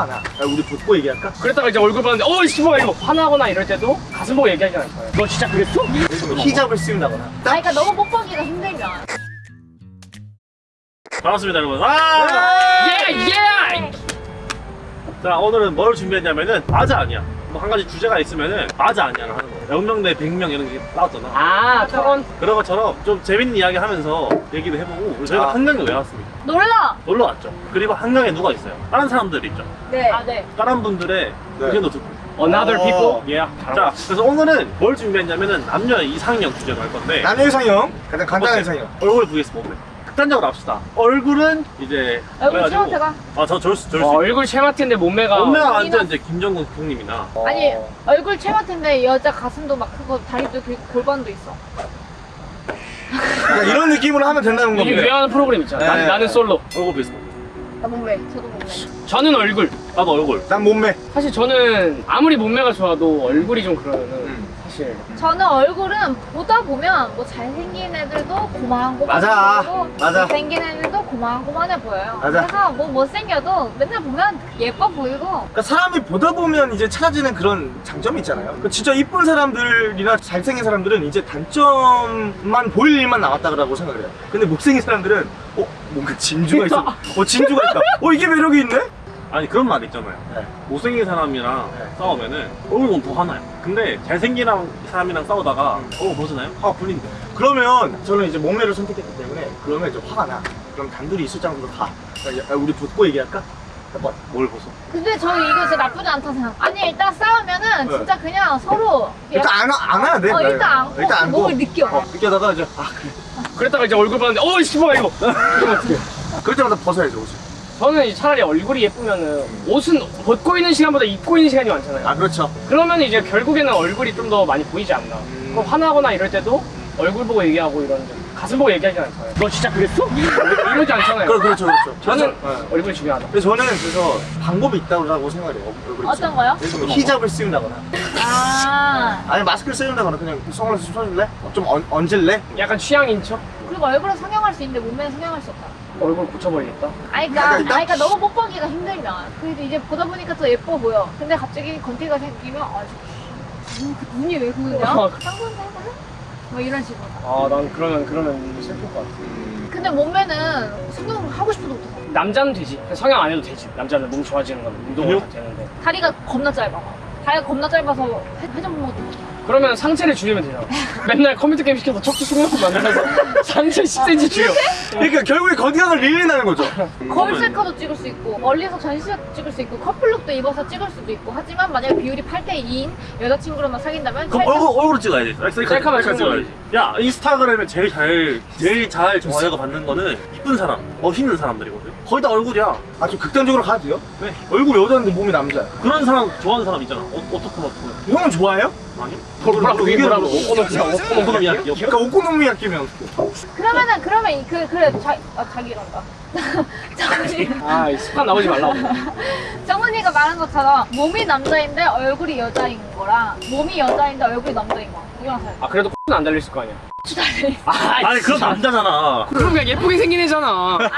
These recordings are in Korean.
화가 나. 야, 우리 붙고 얘기할까? 그랬다가 이제 얼굴 봤는데 어 씨발 이거 화나거나 이럴 때도 가슴 보고 얘기하지 않아요 너 진짜 그랬어? 히잡을 씌운다거나. 아 그러니까 너무 뽀뽀기가 힘들면 반갑습니다 여러분 아! 예 예 자 오늘은 뭘 준비했냐면은 맞아 아니야 뭐 한 가지 주제가 있으면은 맞아 아니야를 하는 거예요. 0명 대 100명 이런 게 나왔잖아. 아 토론 그런 것처럼 좀 재밌는 이야기 하면서 얘기도 해보고 저희가 자. 한강에 왜 왔습니다 놀라 놀러 왔죠. 그리고 한강에 누가 있어요? 다른 사람들이 있죠? 네 아 네. 다른 분들의 네. 의견도 듣고. Another 어. people? 예 자. 그래서 오늘은 뭘 준비했냐면은 남녀 이상형 주제로 할 건데. 남녀 이상형. 가장 간단한 이상형. 얼굴 vs 몸매 극단적으로 합시다. 얼굴은 이제 얼굴 그래가지고- 채원태가? 아 저 저럴 수 저럴 어, 수 얼굴 체마트인데 몸매가 몸매가 완전 이제 김정국 형님이나. 아니 얼굴 채마트인데 여자 가슴도 막 크고 다리도 길고 골반도 있어. 그러니까 이런 느낌으로 하면 된다는 이게 겁니다. 유행하는 프로그램 있잖아. 네. 나는, 나는 솔로. 얼굴 몸매 나 몸매 저도 몸매. 저는 얼굴. 나도 얼굴. 난 몸매. 사실 저는 아무리 몸매가 좋아도 얼굴이 좀 그러면은 음. 사실 저는 얼굴은 보다 보면 뭐 잘생긴 애들도 고만고만해 맞아. 보이고 맞아. 못생긴 애들도 고만고만해 보여요 맞아. 그래서 뭐 못생겨도 맨날 보면 예뻐 보이고 그러니까 사람이 보다 보면 이제 찾아지는 그런 장점이 있잖아요. 그러니까 진짜 이쁜 사람들이나 잘생긴 사람들은 이제 단점만 보일 일만 남았다고 생각을 해요. 근데 못생긴 사람들은 어 뭔가 진주가 있어. 어 진주가 있다. 어 이게 매력이 있네. 아니 그런 말 있잖아요 네. 못생긴 사람이랑 네. 싸우면은 얼굴 보면 더 화나요 근데 잘생긴 사람이랑 싸우다가 얼굴 벗으나요? 화가 풀린대 그러면 저는 이제 몸매를 선택했기 때문에 그러면 좀 화가 나. 그럼 단둘이 있을 장소로 가. 그러니까 야, 우리 붙고 얘기할까? 해봐. 뭘 벗어? 근데 저 이거 진짜 나쁘지 않다 생각 아니 일단 싸우면은 네. 진짜 그냥 서로 일단 안, 와- 안 와야 돼. 어, 일단 안고 일단 안고. 몸을 느껴. 어, 느껴다가 이제 아 그래. 그랬다가 이제 얼굴 봤는데 어 씨발 이거 그럴 때마다 벗어야죠 옷을. 저는 이제 차라리 얼굴이 예쁘면은 옷은 벗고 있는 시간보다 입고 있는 시간이 많잖아요 아 그렇죠. 그러면 이제 결국에는 얼굴이 좀 더 많이 보이지 않나 음. 그럼 화나거나 이럴 때도 얼굴 보고 얘기하고 이러는데 가슴 보고 얘기하지 않잖아요 너 진짜 그랬어? 이러지 않잖아요 그, 그렇죠 그렇죠. 저는 네. 얼굴이 중요하다 근데 저는 그래서 방법이 있다고 생각을 해요. 얼굴에 어떤. 거요? 예를 히잡을 씌운다거나 아 아니 마스크를 씌운다거나 그냥 선글라스 좀 써줄래? 좀 얹, 얹을래? 약간 취향인 척 그리고 얼굴은 성형할 수 있는데 몸매는 성형할 수 없다. 얼굴 고쳐버리겠다? 아니 그러니까, 약간 아니 있다? 그러니까 너무 뽀뽀기가 힘들면 그래도 이제 보다 보니까 더 예뻐 보여. 근데 갑자기 건티가 생기면 아 저- 눈- 그 눈이 왜 그러냐? 어. 쌍꺼풀 해볼래? 뭐 이런 식으로. 아 난 그러면 그러면 슬플 것 같아. 근데 몸매는 성형을 하고 싶어도 못해? 남자는 되지. 성형 안 해도 되지. 남자는 몸 좋아지는 건 운동을 다 되는데. 다리가 겁나 짧아 다리가 겁나 짧아서 회- 회전 못해 그러면 상체를 줄이면 되잖아 맨날 컴퓨터 게임 시켜서 척추 숙련품 만들어서 상체 10cm 줄여. 그러니까 결국에 건강을 릴레이하는 거죠. 거울 셀카도 찍을 수 있고 멀리서 전시샷 찍을 수 있고 커플룩도 입어서 찍을 수도 있고 하지만 만약에 비율이 8대 2인 여자친구랑만 사귄다면 그럼 얼굴, 얼굴 찍어야지. 셀카만 찍어야지 야 인스타그램에 제일 잘 제일 잘 좋아요가 받는 거는 이쁜 사람 멋있는 사람들이거든 거의 다 얼굴이야 아좀 극단적으로 가도 돼요? 네. 얼굴 여자인데 몸이 남자야. 그런 사람 좋아하는 사람 있잖아 어, 어떻게 어떻게 형은 좋아해요? 아니? 뭐라고 뭐라고? 오코노미야키 그러니까 오코노미야끼 면 그러면은 그러면 이- 그 그래 자, 아, 자기란다 아이 습관 나오지 말라고. 정은이가 말한 것처럼 몸이 남자인데 얼굴이 여자인 거랑 몸이 여자인데 얼굴이 남자인 거 이거랑 아 그래도 X는 안 달릴 거 아니야. 아 아니 그럼 남자잖아. 그럼 그냥 예쁘게 생긴 애잖아.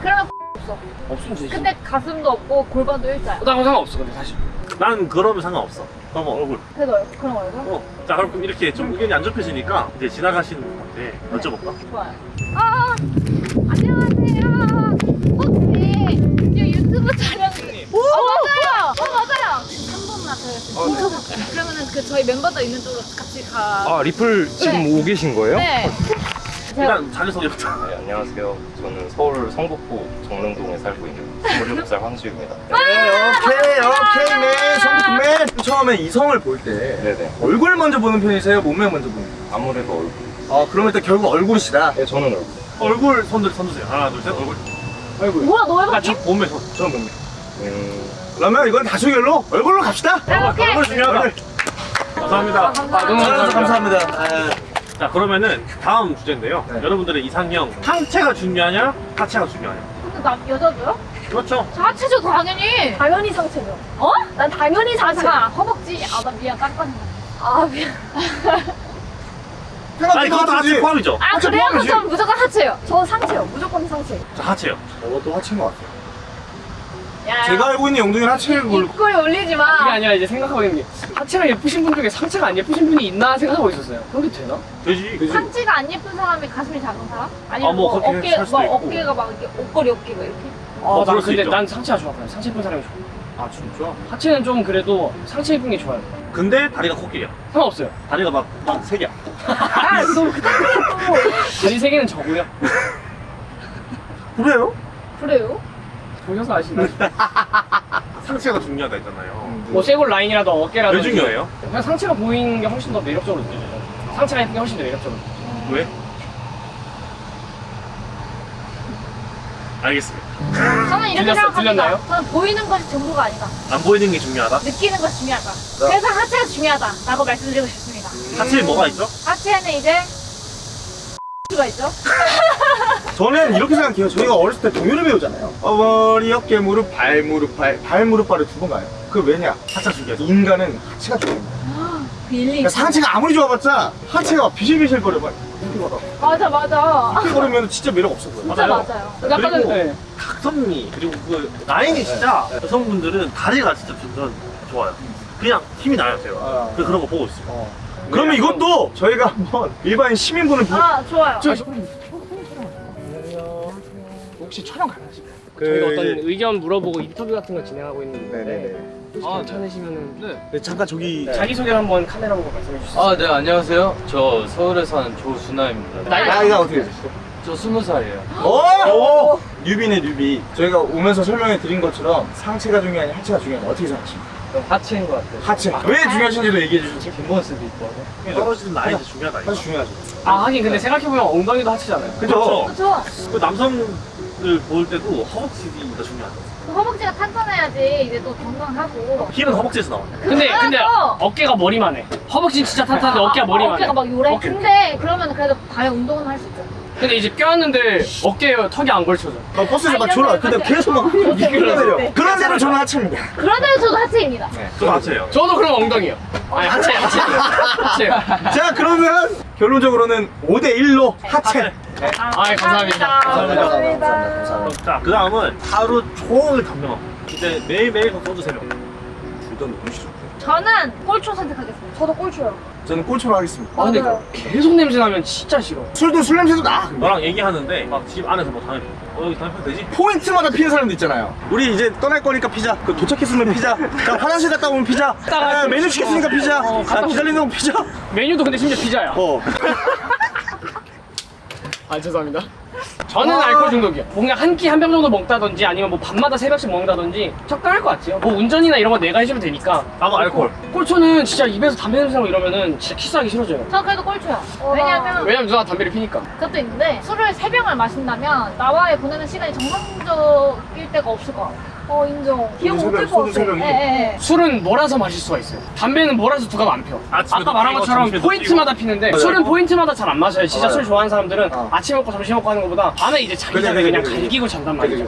그러면 없어. 없으면 되지. 근데 가슴도 없고 골반도 일자야. 나 상관없어 근데 사실 난 그러면 상관없어. 그럼 얼굴. 그래도 얼- 그런 얼굴? 어. 자 그럼 이렇게 좀 의견이 안 좁혀지니까 이제 지나가시는 분한테 여쭤볼까? 좋아요. 아 안녕하세요. 혹시 이 유튜브 촬영 어 맞아요. 어 맞아요. 3분만 저희 그러면은 그 저희 멤버들 있는 쪽으로 같이 가 아 리플 지금 네. 오고 계신 거예요? 네. 일단 자기소개부터 네, 안녕하세요. 저는 서울 성북구 정릉동에 살고 있는 27살 황지우입니다. 네, 오케이 오케이 맨 성북맨 처음에 이성을 볼 때 네네. 얼굴 먼저 보는 편이세요? 몸매 먼저 보는 편이세요? 아무래도 얼굴. 아 그러면 일단 결국 얼굴이시다 네, 저는 얼굴. 얼굴 손들 손드세요 하나 둘 셋 얼굴 얼굴 뭐야 너 해봐 아저 몸매 손 저는 몸매 음, 그러면 이건 다수결로 얼굴로 갑시다 아, 오케이. 얼굴 중요하다 얼굴. 감사합니다 아, 감사합니다. 너무 아, 감사합니다 아, 자 그러면은 다음 주제인데요 네. 여러분들의 이상형 상체가 중요하냐 하체가 중요하냐 근데 남 여자도요? 그렇죠 저 하체죠 당연히 당연히 상체죠. 어? 난 당연히 아 상체. 잠깐 허벅지 아 나 미안 깜빡이 아 미안. 아니 그것도 하체 포함이죠 아 하체 그래요? 포함이지. 그럼 무조건 하체요 저 상체요. 무조건 상체. 자 하체요 저것도 하체인 것 같아요 야, 제가 알고 있는 영동이는 하체를 뭘 입꼬리 올리지 마. 그게 아니라 이제 생각하고 있는 게 하체가 예쁘신 분 중에 상체가 안 예쁘신 분이 있나 생각하고 있었어요. 그렇게 되나? 되지. 상체가 안 예쁜 사람이 가슴이 작은 사람? 아니면 아, 뭐 뭐, 어깨, 막 있고. 어깨가 막 이렇게 옷걸이 어깨가 이렇게? 아, 난수 근데 있죠. 난 상체가 좋았거든. 상체 예쁜 사람이 좋아. 아 진짜? 하체는 좀 그래도 상체 예쁜 게 좋아요. 근데 다리가 코끼리야. 상관없어요. 다리가 막세 개야. 아, 너 그때 다리 세 개는 적고요. 그래요? 그래요? 보셔서 아시나요? 상체가 중요하다 했잖아요. 뭐 쇄골 라인이라도 어깨라도 왜 중요해요? 그냥 상체가 보이는 게 훨씬 더 매력적으로 느껴져요. 상체가 예쁜 게 훨씬 더 매력적으로 느껴져요. 왜? 알겠습니다. 저는 이렇게 들렸어- 생각합니다. 들렸나요? 저는 보이는 것이 전부가 아니다. 안 보이는 게 중요하다. 느끼는 것이 중요하다. 그래서 하체가 중요하다라고 말씀드리고 싶습니다. 하체에 뭐가 있죠? 하체에는 이제 가 있죠. 저는 이렇게 생각해요. 저희가 어렸을 때 동요를 배우잖아요. 어머니, 어깨, 무릎, 발, 무릎, 발, 발, 무릎, 발을 두 번 가요. 그 왜냐? 하체가 중요해서. 인간은 하체가 중요해요. 그 일리. 그러니까 상체가 아무리 좋아봤자 하체가 비실비실 거려 막 이렇게 걸어. 맞아 맞아. 이렇게 걸으면 진짜 매력 없어 보여. 진짜 맞아요. 맞아요. 그리고- 전에 네. 각선미 그리고 그 라인이 진짜 여성분들은 다리가 진짜 전 좋아요. 그냥 힘이 나요 제가. 아. 그 그런 거 보고 있어요. 그러면 이것도 저희가 한번 일반 시민분을 보아 좋아요. 저, 혹시 촬영 가능하실까요? 저희가 그 어떤 이제- 의견 물어보고 인터뷰 같은 거 진행하고 있는데 네네네. 아, 괜찮으시면은 네, 잠깐 저기 자기소개를 한번 카메라 보고 말씀해 주시죠. 아, 네, 안녕하세요. 저 서울에 사는 조순아입니다. 나이가- 나이가 어떻게 되시죠? 저 스무 살이에요. 오! 뉴비네 뉴비. 저희가 오면서 설명해 드린 것처럼 상체가 중요하냐 하체가 중요하냐 어떻게 생각하십니까? 하체인 것 같아요. 하체. 왜 중요하신지도 얘기해 주시죠. 뒷모습이 이뻐서. 떨어지는 라인이 중요하다. 하체 중요하죠. 아, 하긴 근데 생각해보면 엉덩이도 하체잖아요. 그죠? 그렇죠. 그 남성 을볼 때도 허벅지가 중요하다. 그 허벅지가 탄탄해야지 이제 또 건강하고. 힐은 허벅지에서 나와. 근데, 근데 그래서- 어깨가 머리만 해. 허벅지는 진짜 탄탄한데 어깨가 머리만 해. 어깨가 막 요래. 어깨. 근데 그러면 그래도 과연 운동은 할 수 있죠. 근데 이제 껴안는데 어깨에 턱이 안 걸쳐져. 나 버스에서 막 졸아. 근데 계속 막. 아니, 그런 대로 저는 하체입니다. 그러면 저도 하체입니다. 저 맞아요. 저도 그럼 엉덩이요. 아니, 하체, 하체. 하체요. 자 그러면 결론적으로는 5대 1로 하체. 아이, 감사합니다. 감사합니다. 감사합니다. 감사합니다. 자, 그 다음은 하루 종일 담배만. 이제 매일매일 소주 세 병. 둘다 너무 싫어. 저는 꼴초 선택하겠습니다. 저도 꼴초요. 저는 꼴초로 하겠습니다. 아, 근데 계속 냄새 나면 진짜 싫어. 술도 술 냄새도 나. 근데. 너랑 얘기하는데 막 집 안에서 뭐 담배 피워. 어, 여기 담배 되지? 포인트마다 피는 사람도 있잖아요. 우리 이제 떠날 거니까 피자. 그 도착했으면 피자. 자, 화장실 갔다 오면 피자. 아, 메뉴 시켰으니까 피자. 어, 아, 갔다 기다리는 건 피자. 메뉴도 근데 심지어 피자야. 어. 아 죄송합니다. 저는 와. 알코올 중독이요. 뭔가 한 끼 한 병 정도 먹다든지 아니면 뭐 밤마다 세 병씩 먹는다든지 적당할 것 같아요. 뭐 운전이나 이런 거 내가 해주면 되니까. 나도 알코올. 꼴초는 진짜 입에서 담배 냄새 나고 이러면은 진짜 키스하기 싫어져요. 저 그래도 꼴초요. 왜냐면 왜냐면 누나 담배를 피니까. 그것도 있는데 술을 세 병을 마신다면 나와의 보내는 시간이 정상적일 때가 없을 것 같아요. 어 인정. 기억 못할 것 같아. 병이. 예, 예. 술은 몰아서 마실 수가 있어요. 담배는 몰아서 두 갑 안 펴. 아침에도 아까 말한 것처럼 포인트마다 피는데 맞아요. 술은 포인트마다 잘 안 마셔요. 진짜 맞아요. 술 좋아하는 사람들은 어. 아침 먹고 점심 먹고 하는 것보다 밤에 이제 자기 전에 그냥. 갈기고 잔단 말이죠.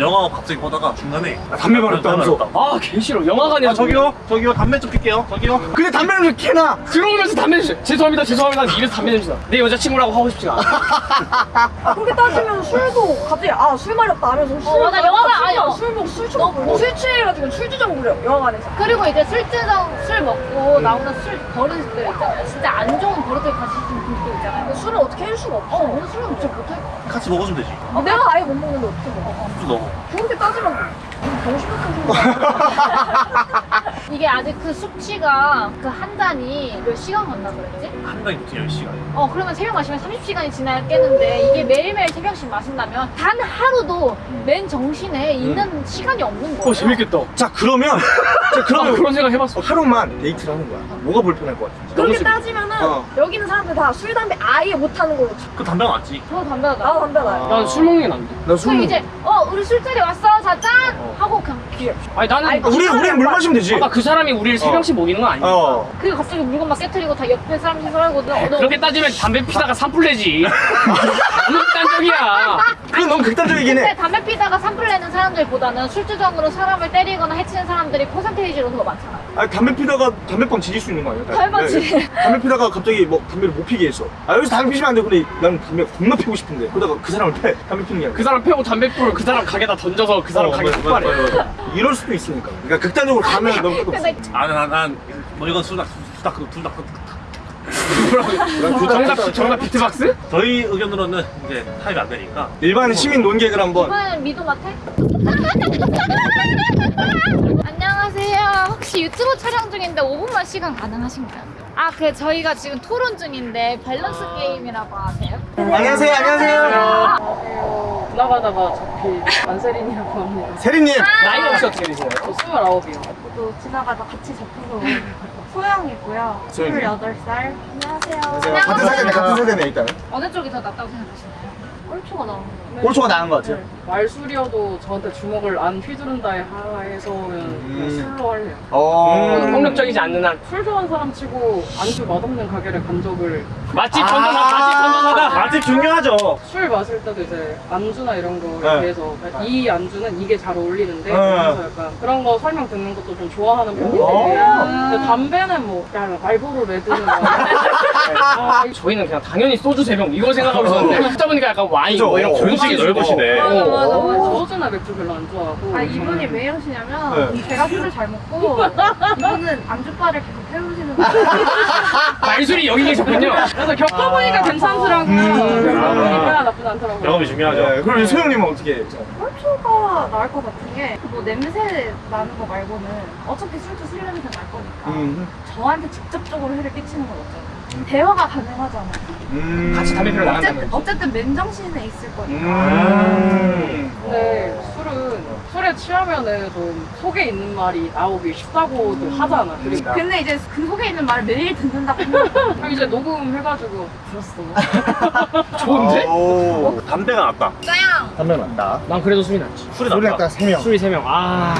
영화 갑자기 보다가 중간에 아, 담배 버렸다면서. 아, 개 싫어. 영화관에서 아, 저기요? 저기요? 담배 좀 필게요. 저기요? 근데 담배를 왜 캐나? 들어오면서 담배 냄새. 죄송합니다, 죄송합니다. 입에서 담배 냄새 나. 내 여자친구라고 하고 싶지가 않아. 그렇게 따지면 술도 갑자기 아 술 마렵다 하면서 술 어, 맞아. 영화가- 아니, 어. 술 먹고 술 처먹고 술 취해가지고 술 주정 부려 영화관에서 그리고 이제 술 주정 술 먹고 나오는 술 버릇들 있잖아요. 진짜 안 좋은 버릇을 가지신 분들 있잖아요. 술을 어떻게 할 수가 없어 어, 오늘 술은 진짜 못할 것 같아. 같이 먹어주면 되지. 아, 내가 아예 못 먹는데 어떻게 먹어 좀 넣어. 그렇게 따지면 병신 같은 소리 이게 아직 그 수치가 그한 잔이 몇 시간 간다 그랬지? 한 달에 보통 10시간. 어 그러면 새벽 마시면 30시간이 지나겠는데 이게 매일매일 새벽씩 마신다면 단 하루도 맨 정신에 있는 시간이 없는 거예요 어, 재밌겠다. 자 그러면 자 아, 그러면 그런 생각 해봤어. 하루만 데이트를 하는 거야. 뭐가 불편할 것 같아? 그렇게 따지면은 어. 여기 있는 사람들 다 술 담배 아예 못하는 걸로 쳐. 그 담배가 낫지. 저 담배가 나 나도 담배 나요 난술 먹는 게 난데. 나술 그럼 이제 어 우리 술자리 왔어 자짠 하고 귀 아니, 나는. 아니, 우리 우리 물 마시면 되지. 아까 그 사람이 우리를 세 어. 병씩 먹이는 건 아니야. 어. 그리고 갑자기 물건 막 깨트리고 다 옆에 사람 시설하고 너, 너 그렇게 따지면 담배 피다가 산불 내지. 너무 극단적이야. 그건 너무 극단적이긴 근데 해. 담배 피다가 산불 내는 사람들보다는 술주정으로 사람을 때리거나 해치는 사람들이 퍼센테이지로 더 많잖아 아 담배 피다가 담배빵 지질 수 있는 거 아니야? 담배빵 지- 네. 담배 피다가 갑자기 뭐 담배를 못 피게 했어. 아 여기서 담배 피시면 안 돼. 근데 나는 담배 겁나 피고 싶은데. 그러다가 그 사람을 패. 담배 피는 게 아니라. 그 사람 패고 담배 불을 그 사람 가게다 던져서 그 사람 어, 가게 폭발해. 이럴 수도 있으니까. 그러니까 극단적으로 가면 너무 끝없어. 아난난뭐 이건 수다 수다 둘다 정답 정답 비트박스? 저희 의견으로는 이제 타입이 안 되니까 일반 시민 논객을 한번. 이번에는 미도 같아? 안녕하세요. 혹시 유튜브 촬영 중인데 5분만 시간 가능하신가요? 아, 그 저희가 지금 토론 중인데 밸런스 게임이라고 아세요? 안녕하세요, 안녕하세요. 지나가다가 잡힌 안세린이라고 합니다. 세리님. 나이가 혹시 어떻게 되세요? 저 29이요. 저도 지나가다 같이 잡혀서 소영이고요. 소영이. 28살. 안녕하세요. 같은 세대네, 같은 세대네 일단은. 어느 쪽이 더 낫다고 생각하시나요? 꼴초가 나오는 꼴초가 나은 것 같아요. 말술이어도 저한테 주먹을 안 휘두른다에 하에서는 그냥 술로 할래요. 어. 음, 폭력적이지 않는 한 술 좋아하는 사람 치고 안주 맛없는 가게를 간 적을 맛집 아. 전도사 맛집 전도사다. 맛집 중요하죠 술 마실 때도 이제 안주나 이런 거에 네. 대해서 이 안주는 이게 잘 어울리는데 네. 그래서 약간 그런 거 설명 듣는 것도 좀 좋아하는 편인데 오. 근데 담배는 뭐 야, 말보로 레드는 뭐 아, 저희는 그냥 당연히 소주 세병 이거 생각하고 있었는데 듣다 보니까 약간 와인. 뭐 이런 어, 공식이 넓으시네. 맞아, 맞아, 맞아. 소주나 맥주 별로 안 좋아하고 아 이분이 왜 이러시냐면 네. 제가 술을 잘 먹고 이분은 안주바를 계속 태우시는 거예요. 말술이 여기 계셨군요. 그래서 겪어보니까 괜찮더라고요. 음. 겪어보니까 나쁘지 않더라고요. 경험이 중요하죠 네, 그럼 소영님은 어떻게? 꼴초가 나을 것 같은 게 뭐 냄새 나는 거 말고는 어차피 술도 술 냄새 날 거니까 음. 저한테 직접적으로 해를 끼치는 건 없잖아요. 대화가 가능하잖아요. 음. 같이 담배 피러 나간다는 어쨌든, 거지. 어쨌든 맨정신에 있을 거니까. 음. 근데 술은 술에 취하면은 좀 속에 있는 말이 나오기 쉽다고도 하잖아. 그리고 근데 이제 그 속에 있는 말을 매일 듣는다고 그럼 이제 녹음해가지고 들었어. 좋은데? 오. 담배가 낫다 짜양! 담배 맞다. 난 그래도 술이 낫지. 술이 낫다 아까 세 명. 술이 세 명. 아.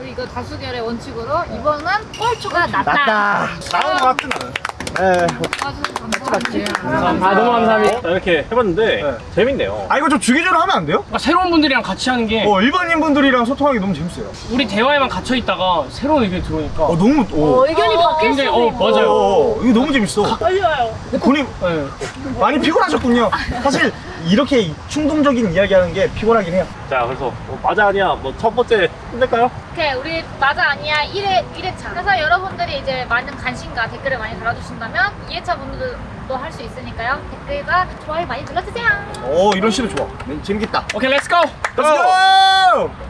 우리 이거 다수결의 원칙으로 이번은 꼴초가 낫다. 낫다. 나은 것 같은 나는 네. 감사합니다. 아 너무 감사합니다. 자, 이렇게 해봤는데 네. 재밌네요 아 이거 좀 주기적으로 하면 안 돼요? 그러니까 새로운 분들이랑 같이 하는 게 어 일반인 분들이랑 소통하기 너무 재밌어요. 우리 대화에만 갇혀 있다가 새로운 의견 들어오니까 어 너무 오. 의견이 바뀔 굉장히 수도 어 있고. 맞아요. 어, 이거 너무 재밌어. 떨려요. 군님 네. 많이 피곤하셨군요. 사실 이렇게 충동적인 이야기하는 게 피곤하긴 해요. 자 그래서 뭐 맞아 아니야 뭐 첫 번째 끝낼까요? 오케이, 우리 맞아 아니야 1회, 1회차. 그래서 여러분들이 이제 많은 관심과 댓글을 많이 달아주신다 면 2회차 분들도 할 수 있으니까요. 댓글과 좋아요 많이 눌러주세요. 오 이런 시도 좋아. 네, 재밌겠다. 오케이 let's go. Go!